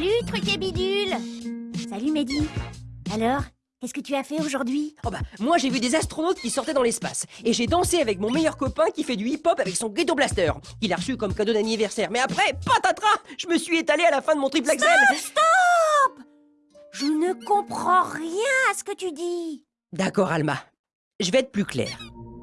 Salut, truc et bidule Salut, Mehdi Alors, qu'est-ce que tu as fait aujourd'hui? Oh bah, moi j'ai vu des astronautes qui sortaient dans l'espace. Et j'ai dansé avec mon meilleur copain qui fait du hip-hop avec son ghetto blaster. qu'il a reçu comme cadeau d'anniversaire. Mais après, patatras Je me suis étalé à la fin de mon triple axel. Stop Je ne comprends rien à ce que tu dis. D'accord, Alma. Je vais être plus clair.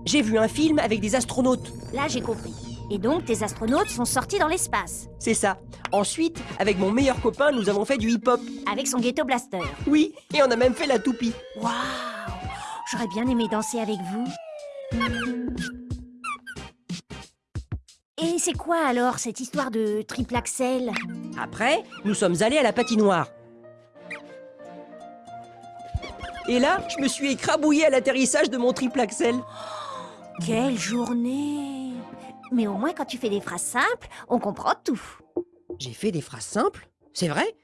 J'ai vu un film avec des astronautes. Là, j'ai compris. Et donc, tes astronautes sont sortis dans l'espace. C'est ça. Ensuite, avec mon meilleur copain, nous avons fait du hip-hop. Avec son ghetto blaster. Oui, et on a même fait la toupie. Waouh J'aurais bien aimé danser avec vous. Et c'est quoi alors cette histoire de triple axel? Après, nous sommes allés à la patinoire. Et là, je me suis écrabouillé à l'atterrissage de mon triple axel. Quelle journée mais au moins, quand tu fais des phrases simples, on comprend tout. J'ai fait des phrases simples C'est vrai?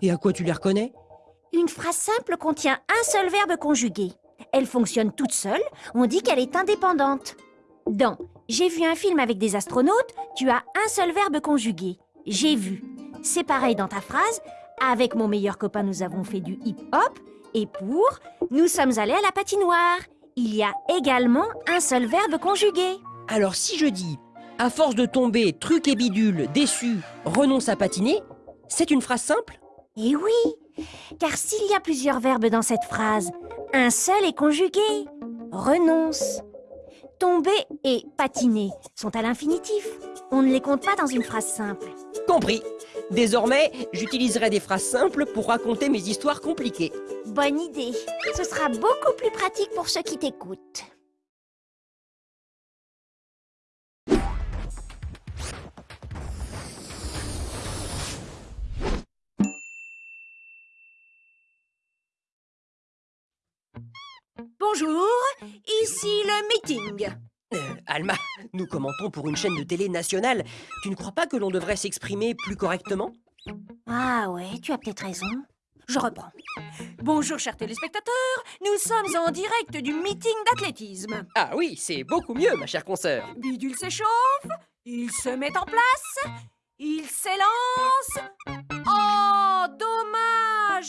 Et à quoi tu les reconnais? Une phrase simple contient un seul verbe conjugué. Elle fonctionne toute seule, on dit qu'elle est indépendante. Dans « J'ai vu un film avec des astronautes », tu as un seul verbe conjugué. « J'ai vu ». C'est pareil dans ta phrase « Avec mon meilleur copain, nous avons fait du hip-hop » et pour « Nous sommes allés à la patinoire ». Il y a également un seul verbe conjugué. Alors si je dis à force de tomber, truc et bidule, déçu, renonce à patiner, c'est une phrase simple Eh oui, car s'il y a plusieurs verbes dans cette phrase, un seul est conjugué. Renonce. Tomber et patiner sont à l'infinitif. On ne les compte pas dans une phrase simple. Compris. Désormais, j'utiliserai des phrases simples pour raconter mes histoires compliquées. Bonne idée. Ce sera beaucoup plus pratique pour ceux qui t'écoutent. Bonjour, ici le meeting. Euh, Alma, nous commentons pour une chaîne de télé nationale. Tu ne crois pas que l'on devrait s'exprimer plus correctement? Ah ouais, tu as peut-être raison. Je reprends. Bonjour chers téléspectateurs, nous sommes en direct du meeting d'athlétisme. Ah oui, c'est beaucoup mieux ma chère consoeur. Bidule s'échauffe, il se met en place, il s'élance.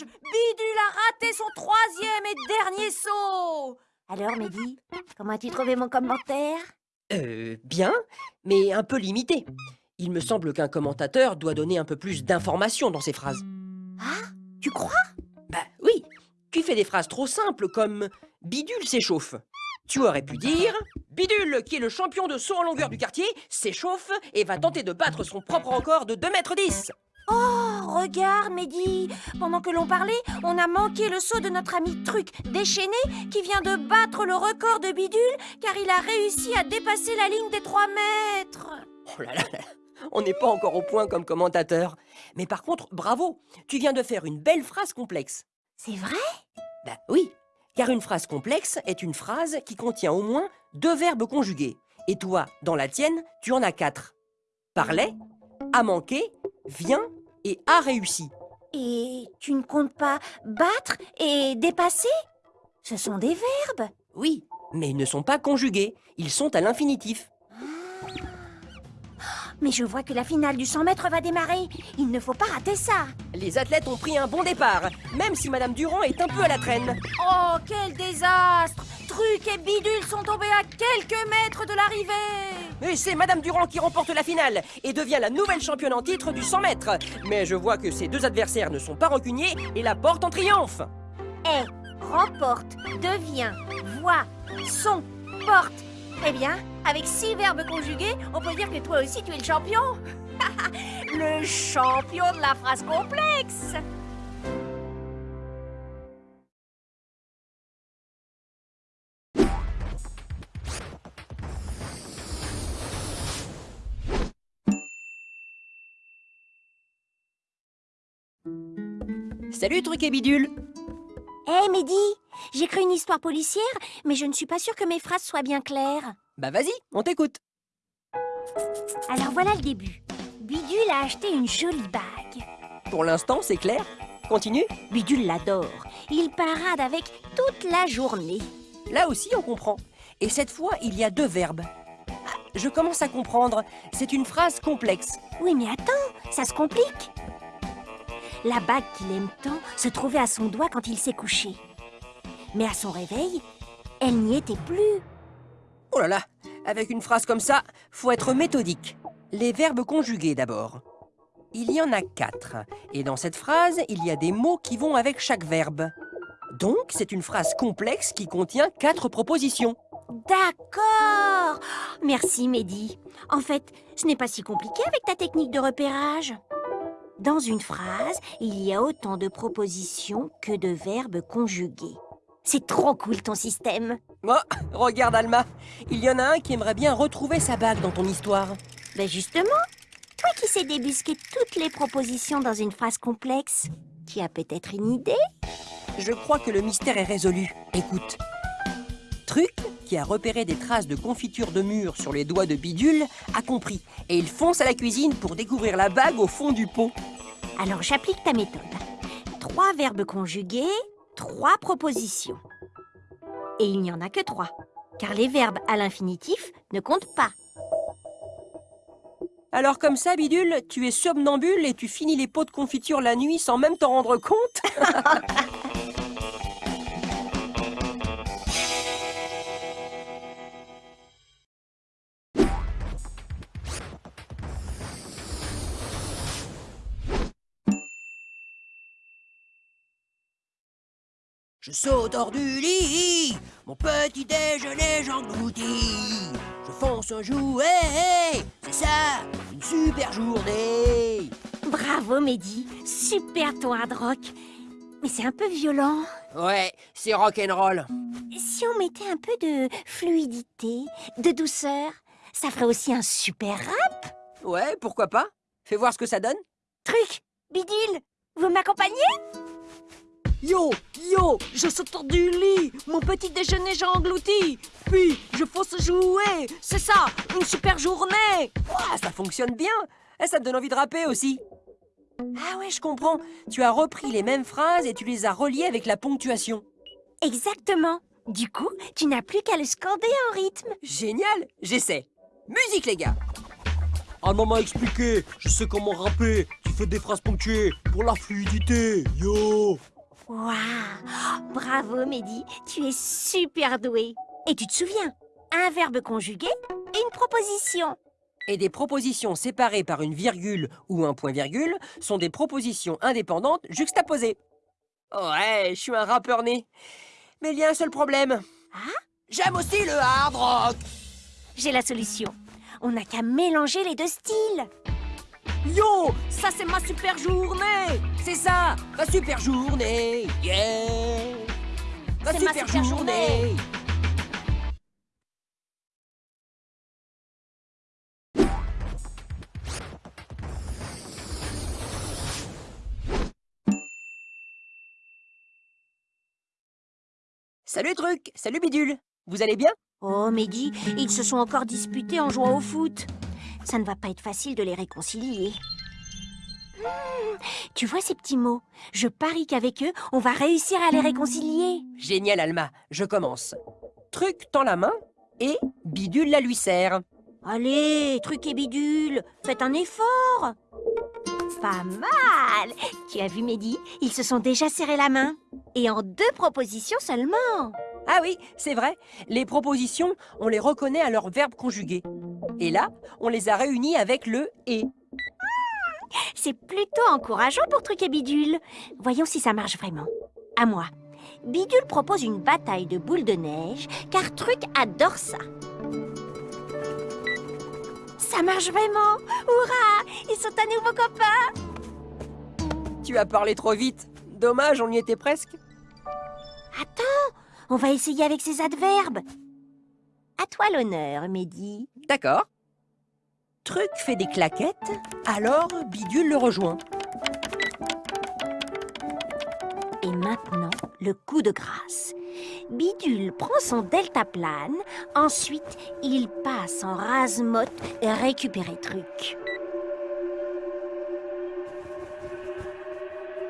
Bidule a raté son troisième et dernier saut Alors, Mehdi, comment as-tu trouvé mon commentaire? Euh, bien, mais un peu limité. Il me semble qu'un commentateur doit donner un peu plus d'informations dans ses phrases. Ah Tu crois? Bah oui Tu fais des phrases trop simples comme « Bidule s'échauffe ». Tu aurais pu dire Bidule, qui est le champion de saut en longueur du quartier, s'échauffe et va tenter de battre son propre record de 2 mètres 10 Oh, regarde, Mehdi Pendant que l'on parlait, on a manqué le saut de notre ami Truc déchaîné qui vient de battre le record de Bidule car il a réussi à dépasser la ligne des 3 mètres Oh là là, on n'est pas encore au point comme commentateur. Mais par contre, bravo Tu viens de faire une belle phrase complexe. C'est vrai? Bah oui, car une phrase complexe est une phrase qui contient au moins deux verbes conjugués. Et toi, dans la tienne, tu en as quatre. Parlait, a manqué, vient et a réussi. Et tu ne comptes pas battre et dépasser? Ce sont des verbes. Oui, mais ils ne sont pas conjugués, ils sont à l'infinitif. Mais je vois que la finale du 100 mètres va démarrer. Il ne faut pas rater ça. Les athlètes ont pris un bon départ, même si Madame Durand est un peu à la traîne. Oh, quel désastre Truc et Bidule sont tombés à quelques mètres de l'arrivée Et c'est Madame Durand qui remporte la finale et devient la nouvelle championne en titre du 100 mètres. Mais je vois que ses deux adversaires ne sont pas rancuniers et la portent en triomphe. Est, remporte, devient, voit, sont, porte. Eh bien, avec six verbes conjugués, on peut dire que toi aussi tu es le champion. le champion de la phrase complexe. Salut Truc et Bidule Hé hey, Mehdi, j'ai une histoire policière, mais je ne suis pas sûre que mes phrases soient bien claires. Bah vas-y, on t'écoute. Alors voilà le début. Bidule a acheté une jolie bague. Pour l'instant, c'est clair. Continue. Bidule l'adore. Il parade avec toute la journée. Là aussi, on comprend. Et cette fois, il y a deux verbes. Ah, je commence à comprendre. C'est une phrase complexe. Oui, mais attends, ça se complique. La bague qu'il aime tant se trouvait à son doigt quand il s'est couché. Mais à son réveil, elle n'y était plus. Oh là là, avec une phrase comme ça, faut être méthodique. Les verbes conjugués d'abord. Il y en a quatre, et dans cette phrase, il y a des mots qui vont avec chaque verbe. Donc, c'est une phrase complexe qui contient quatre propositions. D'accord Merci Mehdi. En fait, ce n'est pas si compliqué avec ta technique de repérage. Dans une phrase, il y a autant de propositions que de verbes conjugués. C'est trop cool ton système. Oh, regarde Alma, il y en a un qui aimerait bien retrouver sa bague dans ton histoire. Ben justement, toi qui sais débusquer toutes les propositions dans une phrase complexe, tu as peut-être une idée? Je crois que le mystère est résolu. Écoute. Truc, qui a repéré des traces de confiture de mûre sur les doigts de Bidule, a compris. Et il fonce à la cuisine pour découvrir la bague au fond du pot. Alors j'applique ta méthode. Trois verbes conjugués, trois propositions. Et il n'y en a que trois, car les verbes à l'infinitif ne comptent pas. Alors comme ça, Bidule, tu es somnambule et tu finis les pots de confiture la nuit sans même t'en rendre compte Je saute hors du lit, mon petit déjeuner j'engloutis. Je fonce un jouet, c'est ça, une super journée. Bravo Mehdi, super ton hard rock. Mais c'est un peu violent. Ouais, c'est rock'n'roll. Si on mettait un peu de fluidité, de douceur, ça ferait aussi un super rap. Ouais, pourquoi pas Fais voir ce que ça donne. Truc, bidule, vous m'accompagnez? Yo, yo, je saute hors du lit, mon petit déjeuner j'ai englouti, puis je fonce jouer, c'est ça, une super journée Ouah, ça fonctionne bien Et ça te donne envie de rapper aussi Ah ouais, je comprends. Tu as repris les mêmes phrases et tu les as reliées avec la ponctuation. Exactement. Du coup, tu n'as plus qu'à le scander en rythme. Génial J'essaie. Musique, les gars Alma m'a expliqué, je sais comment rapper. Tu fais des phrases ponctuées pour la fluidité. Yo Waouh Bravo Mehdi, tu es super doué. Et tu te souviens, un verbe conjugué et une proposition. Et des propositions séparées par une virgule ou un point-virgule sont des propositions indépendantes juxtaposées. Ouais, je suis un rappeur né. Mais il y a un seul problème. J'aime aussi le hard rock. J'ai la solution. On n'a qu'à mélanger les deux styles. Yo, ça c'est ma super journée. C'est ça Ma super journée. Yeah. Ma super, super journée. Salut Truc. Salut Bidule. Vous allez bien? Oh Mehdi, ils se sont encore disputés en jouant au foot. Ça ne va pas être facile de les réconcilier. Hmm, tu vois ces petits mots? Je parie qu'avec eux, on va réussir à les réconcilier. Génial Alma, je commence. Truc tend la main et Bidule la lui serre. Allez, truc et bidule, faites un effort Pas mal Tu as vu Mehdi? Ils se sont déjà serrés la main. Et en deux propositions seulement. Ah oui, c'est vrai. Les propositions, on les reconnaît à leur verbe conjugué. Et là, on les a réunis avec le « et C'est plutôt encourageant pour Truc et Bidule. Voyons si ça marche vraiment. À moi. Bidule propose une bataille de boules de neige, car Truc adore ça. Ça marche vraiment Hurrah Ils sont à nouveau copains Tu as parlé trop vite. Dommage, on y était presque. Attends, on va essayer avec ces adverbes. À toi l'honneur, Mehdi. D'accord. Truc fait des claquettes, alors Bidule le rejoint. Et maintenant, le coup de grâce. Bidule prend son deltaplane, ensuite il passe en rase-motte et récupérer Truc.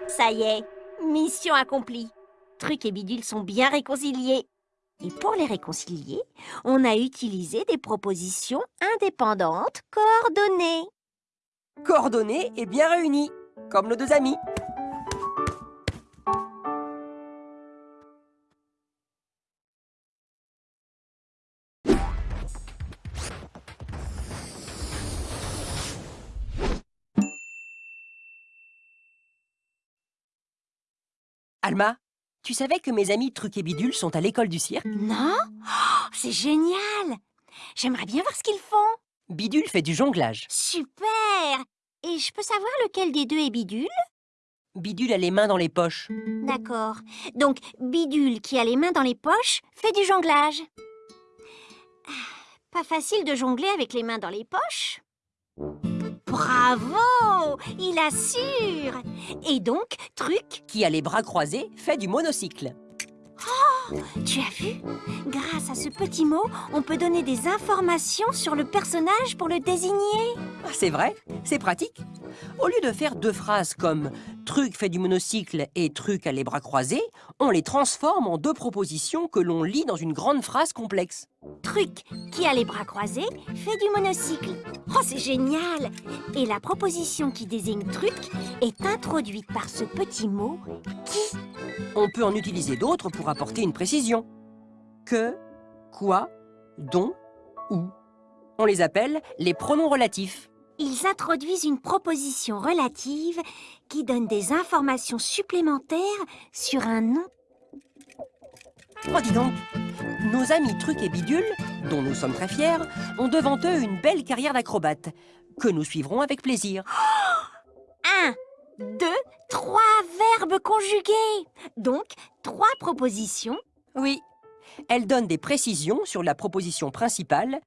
Ça y est, mission accomplie. Truc et bidule sont bien réconciliés. Et pour les réconcilier, on a utilisé des propositions indépendantes coordonnées. Coordonnées et bien réunies, comme nos deux amis. Alma, tu savais que mes amis Truc et Bidule sont à l'école du cirque? Non? Oh, C'est génial J'aimerais bien voir ce qu'ils font. Bidule fait du jonglage. Super Et je peux savoir lequel des deux est Bidule? Bidule a les mains dans les poches. D'accord. Donc, Bidule, qui a les mains dans les poches, fait du jonglage. Ah, Pas facile de jongler avec les mains dans les poches. Bravo Il assure Et donc, Truc, Qui a les bras croisés fait du monocycle. tu as vu? Grâce à ce petit mot, on peut donner des informations sur le personnage pour le désigner. Ah, C'est vrai, c'est pratique? Au lieu de faire deux phrases comme Truc fait du monocycle et Truc a les bras croisés, on les transforme en deux propositions que l'on lit dans une grande phrase complexe. Truc, qui a les bras croisés, fait du monocycle. Oh, c'est génial Et la proposition qui désigne Truc est introduite par ce petit mot qui? On peut en utiliser d'autres pour apporter une précision. Que, quoi, dont, où. On les appelle les pronoms relatifs. Ils introduisent une proposition relative qui donne des informations supplémentaires sur un nom. Oh, dis donc Nos amis Truc et Bidule, dont nous sommes très fiers, ont devant eux une belle carrière d'acrobates, que nous suivrons avec plaisir. Un, deux, trois verbes conjugués. Donc, trois propositions. Oui, elles donnent des précisions sur la proposition principale.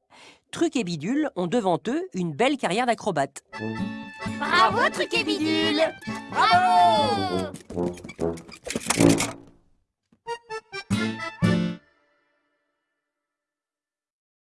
Truc et Bidule ont devant eux une belle carrière d'acrobates. Bravo, Truc et Bidule Bravo